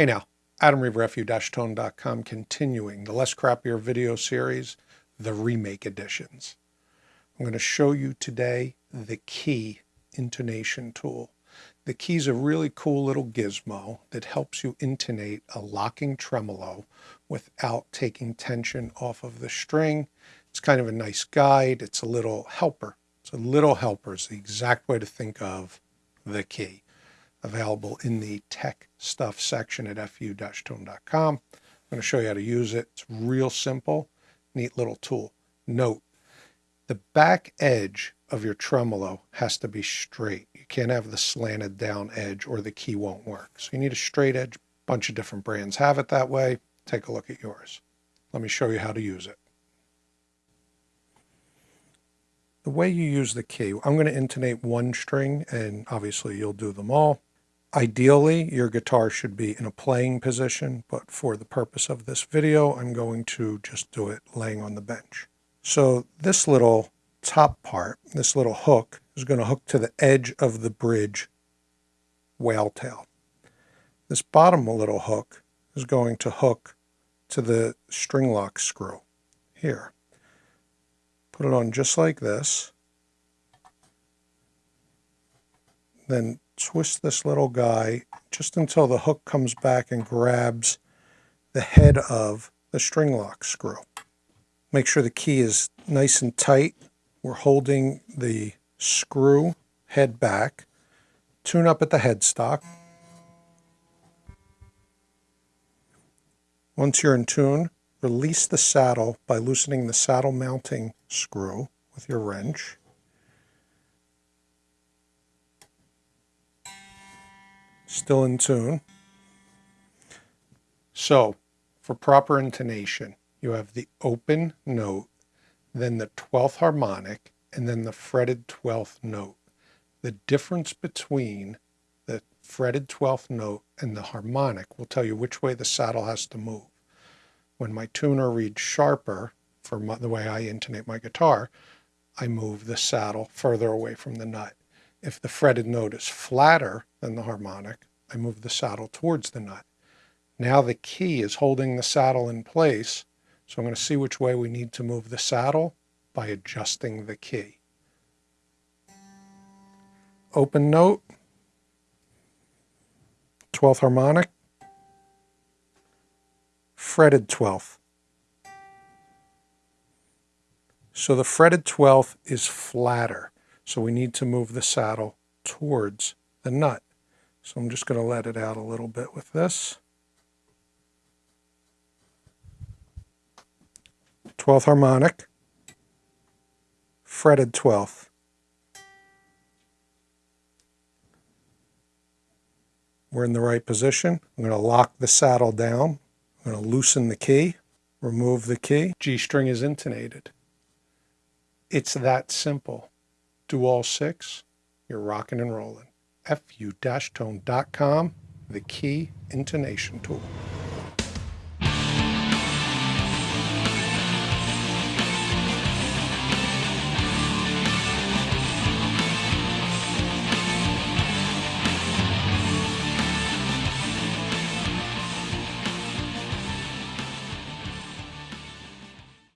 Hey now, Adam Reaver, fu-tone.com, continuing the Less Crappier video series, the remake editions. I'm going to show you today the key intonation tool. The key is a really cool little gizmo that helps you intonate a locking tremolo without taking tension off of the string. It's kind of a nice guide. It's a little helper. It's a little helper is the exact way to think of the key available in the tech stuff section at fu-tone.com. I'm going to show you how to use it. It's real simple, neat little tool. Note, the back edge of your tremolo has to be straight. You can't have the slanted down edge or the key won't work. So you need a straight edge. A bunch of different brands have it that way. Take a look at yours. Let me show you how to use it. The way you use the key, I'm going to intonate one string and obviously you'll do them all. Ideally, your guitar should be in a playing position, but for the purpose of this video, I'm going to just do it laying on the bench. So this little top part, this little hook, is going to hook to the edge of the bridge whale tail. This bottom little hook is going to hook to the string lock screw here. Put it on just like this. Then twist this little guy just until the hook comes back and grabs the head of the string lock screw. Make sure the key is nice and tight. We're holding the screw head back. Tune up at the headstock. Once you're in tune, release the saddle by loosening the saddle mounting screw with your wrench. Still in tune. So for proper intonation, you have the open note, then the 12th harmonic, and then the fretted 12th note. The difference between the fretted 12th note and the harmonic will tell you which way the saddle has to move. When my tuner reads sharper, for my, the way I intonate my guitar, I move the saddle further away from the nut. If the fretted note is flatter than the harmonic, I move the saddle towards the nut. Now the key is holding the saddle in place, so I'm going to see which way we need to move the saddle by adjusting the key. Open note, 12th harmonic, fretted 12th. So the fretted 12th is flatter. So we need to move the saddle towards the nut. So I'm just going to let it out a little bit with this. 12th harmonic, fretted 12th. We're in the right position. I'm going to lock the saddle down. I'm going to loosen the key, remove the key. G string is intonated. It's that simple. Do all six, you're rocking and rolling fu-tone.com, the key intonation tool.